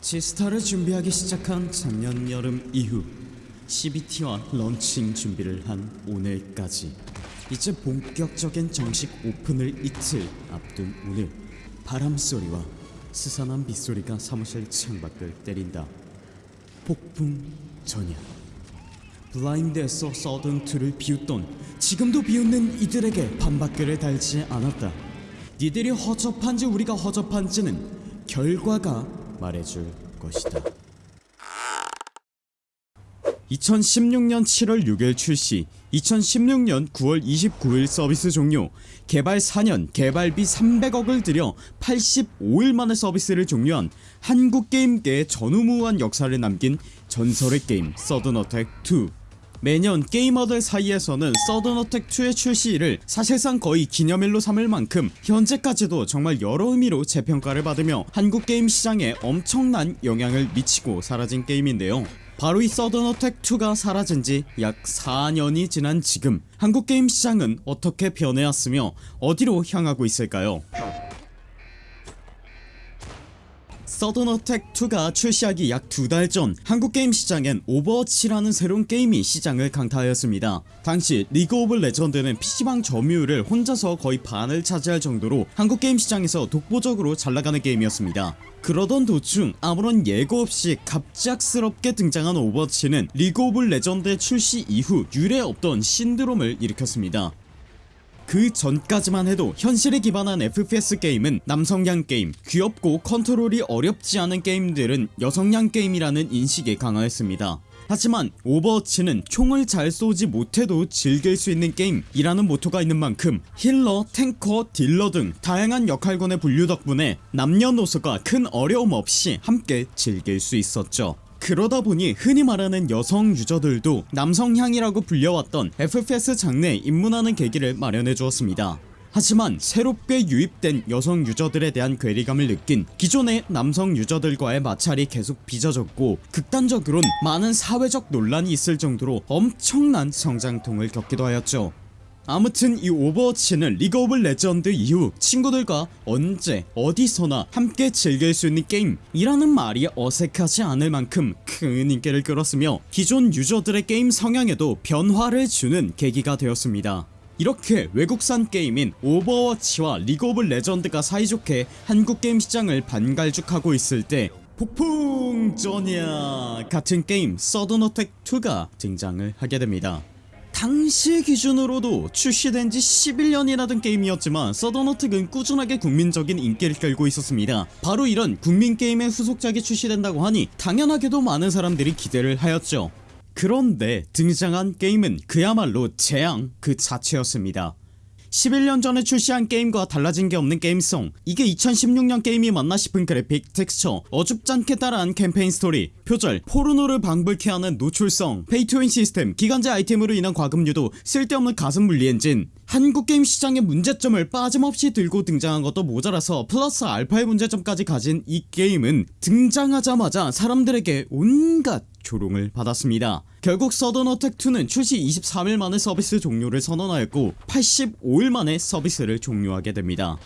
지스타를 준비하기 시작한 작년 여름 이후 CBT와 런칭 준비를 한 오늘까지. 이제 본격적인 정식 오픈을 이틀 앞둔 오늘 바람소리와 스산한 빗소리가 사무실 창밖을 때린다. 폭풍 전야. 블라인드에서 서든2를 비웃던 지금도 비웃는 이들에게 반박글을 달지 않았다. 니들이 허접한지 우리가 허접한지는 결과가 말해줄 것이다. 2016년 7월 6일 출시 2016년 9월 29일 서비스 종료 개발 4년 개발비 300억을 들여 85일 만에 서비스를 종료한 한국 게임계의 전무후무한 역사를 남긴 전설의 게임 서든어택 2 매년 게이머들 사이에서는 서든어택2의 출시일을 사실상 거의 기념일로 삼을 만큼 현재까지도 정말 여러 의미로 재평가를 받으며 한국 게임 시장에 엄청난 영향을 미치고 사라진 게임인데요. 바로 이 서든어택2가 사라진지 약 4년이 지난 지금 한국 게임 시장은 어떻게 변해왔으며 어디로 향하고 있을까요 서든어택2가 출시하기 약 두 달 전 한국 게임 시장엔 오버워치라는 새로운 게임이 시장을 강타하였습니다. 당시 리그 오브 레전드는 PC방 점유율을 혼자서 거의 반을 차지할 정도로 한국 게임 시장에서 독보적으로 잘나가는 게임이었습니다. 그러던 도중 아무런 예고 없이 갑작스럽게 등장한 오버워치는 리그 오브 레전드의 출시 이후 유례 없던 신드롬을 일으켰습니다 그 전까지만 해도 현실에 기반한 FPS 게임은 남성향 게임 귀엽고 컨트롤이 어렵지 않은 게임들은 여성향 게임이라는 인식이 강했습니다. 하지만 오버워치는 총을 잘 쏘지 못해도 즐길 수 있는 게임이라는 모토가 있는 만큼 healer, 탱커, 딜러 등 다양한 역할군의 분류 덕분에 남녀노소가 큰 어려움 없이 함께 즐길 수 있었죠 그러다 보니 흔히 말하는 여성 유저들도 남성향이라고 불려왔던 FPS 장르에 입문하는 계기를 마련해 주었습니다. 하지만 새롭게 유입된 여성 유저들에 대한 괴리감을 느낀 기존의 남성 유저들과의 마찰이 계속 빚어졌고 극단적으론 많은 사회적 논란이 있을 정도로 엄청난 성장통을 겪기도 하였죠 아무튼 이 오버워치는 리그 오브 레전드 이후 친구들과 언제 어디서나 함께 즐길 수 있는 게임이라는 말이 어색하지 않을 만큼 큰 인기를 끌었으며 기존 유저들의 게임 성향에도 변화를 주는 계기가 되었습니다. 이렇게 외국산 게임인 오버워치와 리그 오브 레전드가 사이좋게 한국 게임 시장을 반갈죽하고 있을 때 폭풍전야 같은 게임 서든어택2가 등장을 하게 됩니다 당시 기준으로도 출시된지 11년이나 된 게임이었지만 서든어택은 꾸준하게 국민적인 인기를 끌고 있었습니다. 바로 이런 국민게임의 후속작이 출시된다고 하니 당연하게도 많은 사람들이 기대를 하였죠. 그런데 등장한 게임은 그야말로 재앙 그 자체였습니다 11년 전에 출시한 게임과 달라진 게 없는 게임성 이게 2016년 게임이 맞나 싶은 그래픽, 텍스처, 어줍잖게 따라한 캠페인 스토리, 표절, 포르노를 방불케 하는 노출성, 페이투윈 시스템, 기간제 아이템으로 인한 과금 유도 쓸데없는 가슴 분리 엔진. 한국 게임 시장의 문제점을 빠짐없이 들고 등장한 것도 모자라서 플러스 알파의 문제점까지 가진 이 게임은 등장하자마자 사람들에게 온갖 조롱을 받았습니다. 결국 서든어택2는 출시 23일 만에 서비스 종료를 선언하였고 85일 만에 서비스를 종료하게 됩니다.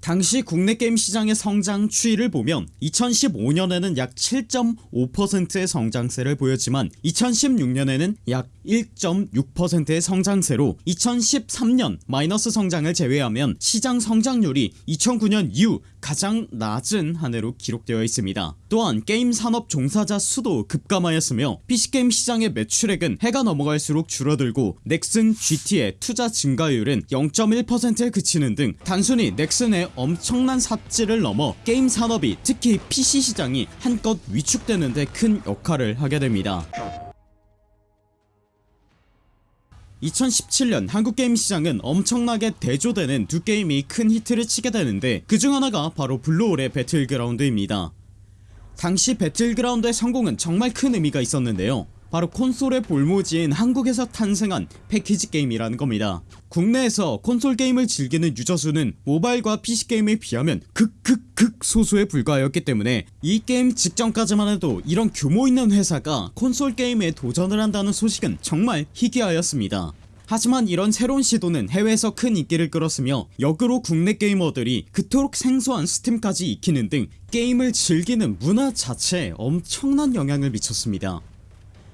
당시 국내 게임 시장의 성장 추이를 보면 2015년에는 약 7.5%의 성장세를 보였지만 2016년에는 약 1.6%의 성장세로 2013년 마이너스 성장을 제외하면 시장 성장률이 2009년 이후 가장 낮은 한 해로 기록되어 있습니다. 또한 게임 산업 종사자 수도 급감하였으며 PC게임 시장의 매출액은 해가 넘어갈수록 줄어들고 넥슨 GT의 투자 증가율은 0.1%에 그치는 등 단순히 넥슨의 엄청난 삽질을 넘어 게임 산업이 특히 PC 시장이 한껏 위축되는데 큰 역할을 하게 됩니다 2017년 한국 게임 시장은 엄청나게 대조되는 두 게임이 큰 히트를 치게 되는데 그중 하나가 바로 블루홀의 배틀그라운드입니다. 당시 배틀그라운드의 성공은 정말 큰 의미가 있었는데요 바로 콘솔의 불모지인 한국에서 탄생한 패키지 게임이라는 겁니다. 국내에서 콘솔 게임을 즐기는 유저 수는 모바일과 PC게임에 비하면 극극극 소수에 불과하였기 때문에 이 게임 직전까지만 해도 이런 규모 있는 회사가 콘솔 게임에 도전을 한다는 소식은 정말 희귀하였습니다. 하지만 이런 새로운 시도는 해외에서 큰 인기를 끌었으며 역으로 국내 게이머들이 그토록 생소한 스팀까지 익히는 등 게임을 즐기는 문화 자체에 엄청난 영향을 미쳤습니다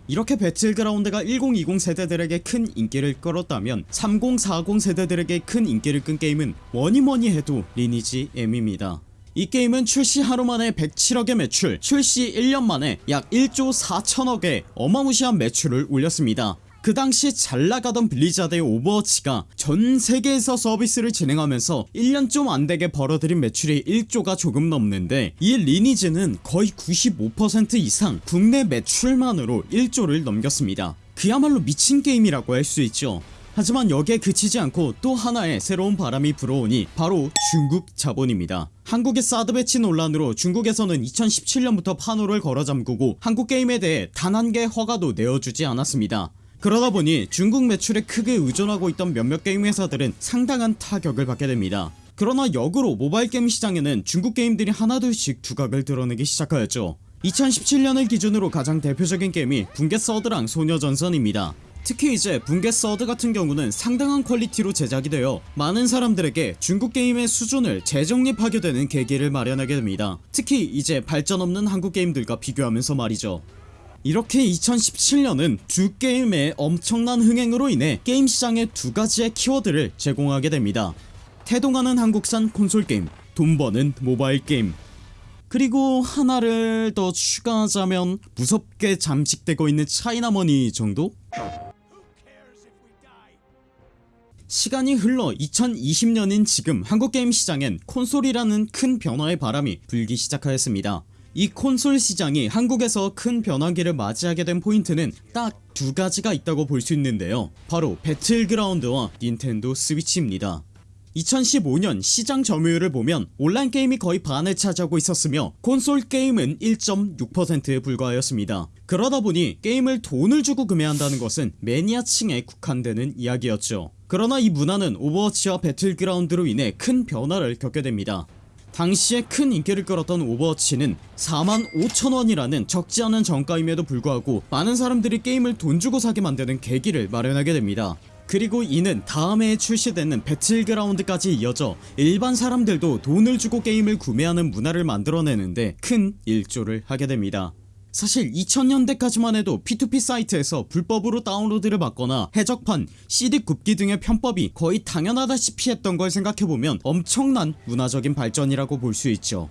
이렇게 배틀그라운드가 1020 세대들에게 큰 인기를 끌었다면 3040 세대들에게 큰 인기를 끈 게임은 뭐니뭐니 해도 리니지 M입니다. 이 게임은 출시 하루 만에 107억의 매출 출시 1년 만에 약 1조 4천억의 어마무시한 매출을 올렸습니다 그 당시 잘 나가던 블리자드의 오버워치가 전 세계에서 서비스를 진행하면서 1년 좀 안되게 벌어들인 매출이 1조가 조금 넘는데 이 리니지는 거의 95% 이상 국내 매출만으로 1조를 넘겼습니다. 그야말로 미친 게임이라고 할 수 있죠. 하지만 여기에 그치지 않고 또 하나의 새로운 바람이 불어오니 바로 중국 자본입니다. 한국의 사드 배치 논란으로 중국에서는 2017년부터 판호를 걸어 잠그고 한국 게임에 대해 단 한 개 허가도 내어주지 않았습니다 그러다 보니 중국 매출에 크게 의존하고 있던 몇몇 게임 회사들은 상당한 타격을 받게 됩니다. 그러나 역으로 모바일 게임 시장에는 중국 게임들이 하나둘씩 두각을 드러내기 시작하였죠. 2017년을 기준으로 가장 대표적인 게임이 붕괴 서드랑 소녀전선입니다. 특히 이제 붕괴 서드 같은 경우는 상당한 퀄리티로 제작이 되어 많은 사람들에게 중국 게임의 수준을 재정립하게 되는 계기를 마련하게 됩니다. 특히 이제 발전 없는 한국 게임들과 비교하면서 말이죠 이렇게 2017년은 두 게임의 엄청난 흥행으로 인해 게임 시장에 두 가지의 키워드를 제공하게 됩니다. 태동하는 한국산 콘솔 게임 돈 버는 모바일 게임. 그리고 하나를 더 추가하자면 무섭게 잠식되고 있는 차이나머니 정도? 시간이 흘러 2020년인 지금 한국 게임 시장엔 콘솔이라는 큰 변화의 바람이 불기 시작하였습니다 이 콘솔 시장이 한국에서 큰 변화기를 맞이하게 된 포인트는 딱 두 가지가 있다고 볼 수 있는데요. 바로 배틀그라운드와 닌텐도 스위치입니다. 2015년 시장 점유율을 보면 온라인 게임이 거의 반을 차지하고 있었으며 콘솔 게임은 1.6%에 불과하였습니다. 그러다보니 게임을 돈을 주고 구매한다는 것은 매니아층에 국한되는 이야기였죠. 그러나 이 문화는 오버워치와 배틀그라운드로 인해 큰 변화를 겪게 됩니다 당시에 큰 인기를 끌었던 오버워치는 4만 5천원이라는 적지 않은 정가임에도 불구하고 많은 사람들이 게임을 돈 주고 사게 만드는 계기를 마련하게 됩니다. 그리고 이는 다음 해에 출시되는 배틀그라운드까지 이어져 일반 사람들도 돈을 주고 게임을 구매하는 문화를 만들어내는데 큰 일조를 하게 됩니다 사실 2000년대까지만 해도 P2P 사이트에서 불법으로 다운로드를 받거나 해적판, CD 굽기 등의 편법이 거의 당연하다시피 했던 걸 생각해보면 엄청난 문화적인 발전이라고 볼 수 있죠.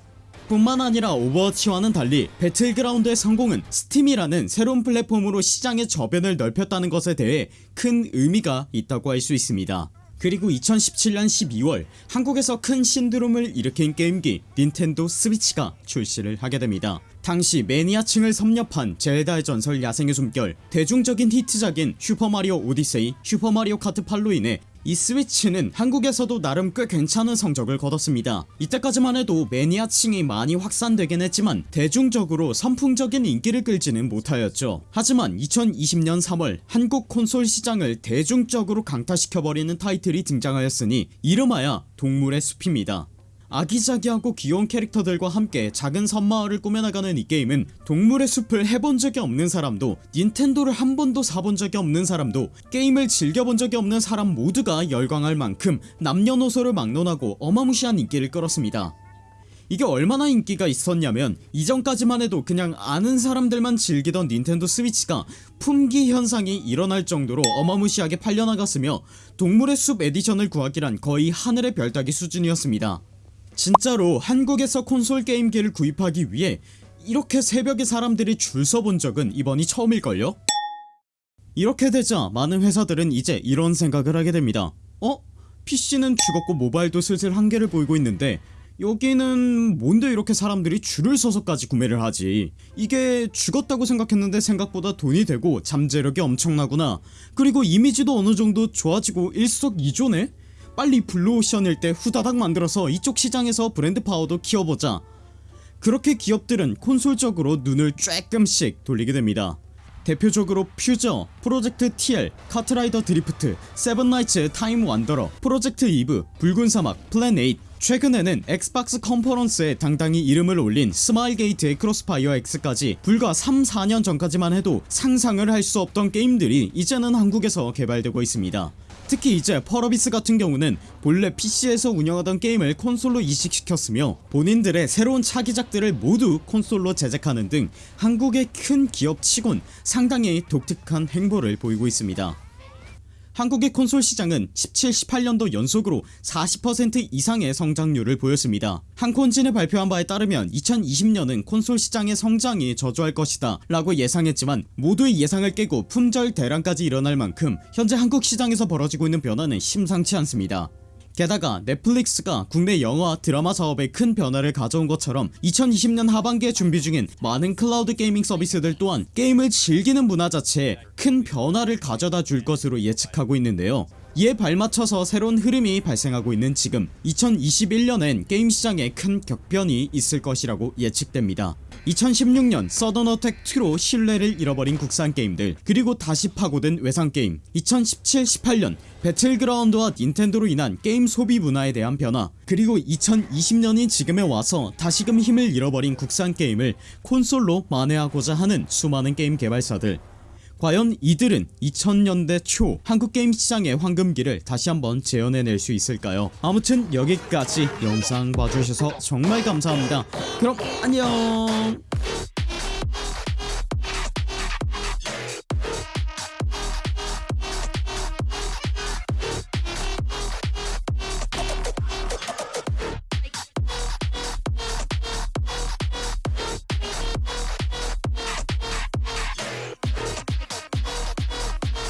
뿐만 아니라 오버워치와는 달리 배틀그라운드의 성공은 스팀이라는 새로운 플랫폼으로 시장의 저변을 넓혔다는 것에 대해 큰 의미가 있다고 할 수 있습니다 그리고 2017년 12월 한국에서 큰 신드롬을 일으킨 게임기 닌텐도 스위치가 출시를 하게 됩니다. 당시 매니아층을 섭렵한 젤다의 전설 야생의 숨결 대중적인 히트작인 슈퍼마리오 오디세이 슈퍼마리오 카트 8로 인해 이 스위치는 한국에서도 나름 꽤 괜찮은 성적을 거뒀습니다. 이때까지만 해도 매니아층이 많이 확산되긴 했지만 대중적으로 선풍적인 인기를 끌지는 못하였죠. 하지만 2020년 3월 한국 콘솔 시장을 대중적으로 강타시켜버리는 타이틀이 등장하였으니 이름하여 동물의 숲입니다 아기자기하고 귀여운 캐릭터들과 함께 작은 섬마을을 꾸며나가는 이 게임은 동물의 숲을 해본 적이 없는 사람도 닌텐도를 한 번도 사본 적이 없는 사람도 게임을 즐겨본 적이 없는 사람 모두가 열광할 만큼 남녀노소를 막론하고 어마무시한 인기를 끌었습니다. 이게 얼마나 인기가 있었냐면 이전까지만 해도 그냥 아는 사람들만 즐기던 닌텐도 스위치가 품귀 현상이 일어날 정도로 어마무시하게 팔려나갔으며 동물의 숲 edition을 구하기란 거의 하늘의 별 따기 수준이었습니다 진짜로 한국에서 콘솔 게임기를 구입하기 위해 이렇게 새벽에 사람들이 줄 서 본 적은 이번이 처음일걸요? 이렇게 되자 많은 회사들은 이제 이런 생각을 하게 됩니다 어? PC는 죽었고 모바일도 슬슬 한계를 보이고 있는데 여기는 뭔데 이렇게 사람들이 줄을 서서까지 구매를 하지 이게 죽었다고 생각했는데 생각보다 돈이 되고 잠재력이 엄청나구나 그리고 이미지도 어느정도 좋아지고 일석이조네? 빨리 블루오션일 때 후다닥 만들어서 이쪽 시장에서 브랜드 파워도 키워보자. 그렇게 기업들은 콘솔 쪽으로 눈을 쬐끔씩 돌리게 됩니다. 대표적으로 퓨저, 프로젝트 TL, 카트라이더 드리프트, 세븐나이츠 타임 원더러, 프로젝트 이브, 붉은 사막, 플랜 8 최근에는 엑스박스 컨퍼런스에 당당히 이름을 올린 스마일 게이트의 크로스파이어 X까지 불과 3, 4년 전까지만 해도 상상을 할 수 없던 게임들이 이제는 한국에서 개발되고 있습니다 특히 이제 펄어비스 같은 경우는 본래 PC에서 운영하던 게임을 콘솔로 이식시켰으며 본인들의 새로운 차기작들을 모두 콘솔로 제작하는 등 한국의 큰 기업치곤 상당히 독특한 행보를 보이고 있습니다 한국의 콘솔 시장은 17, 18년도 연속으로 40% 이상의 성장률을 보였습니다. 한콘진이 발표한 바에 따르면 2020년은 콘솔 시장의 성장이 저조할 것이다 라고 예상했지만 모두의 예상을 깨고 품절 대란까지 일어날 만큼 현재 한국 시장에서 벌어지고 있는 변화는 심상치 않습니다. 게다가 넷플릭스가 국내 영화 드라마 사업에 큰 변화를 가져온 것처럼 2020년 하반기에 준비 중인 많은 클라우드 gaming 서비스들 또한 게임을 즐기는 문화 자체에 큰 변화를 가져다 줄 것으로 예측하고 있는데요. 이에 발맞춰서 새로운 흐름이 발생하고 있는 지금 2021년엔 게임 시장에 큰 격변이 있을 것이라고 예측됩니다 2016년 서든어택 2로 신뢰를 잃어버린 국산 게임들 그리고 다시 파고든 외산 게임. 2017-18년 배틀그라운드와 닌텐도로 인한 게임 소비 문화에 대한 변화. 그리고 2020년인 지금에 와서 다시금 힘을 잃어버린 국산 게임을 콘솔로 만회하고자 하는 수많은 게임 개발사들 과연 이들은 2000년대 초 한국 게임 시장의 황금기를 다시 한번 재현해낼 수 있을까요? 아무튼 여기까지 영상 봐주셔서 정말 감사합니다. 그럼 안녕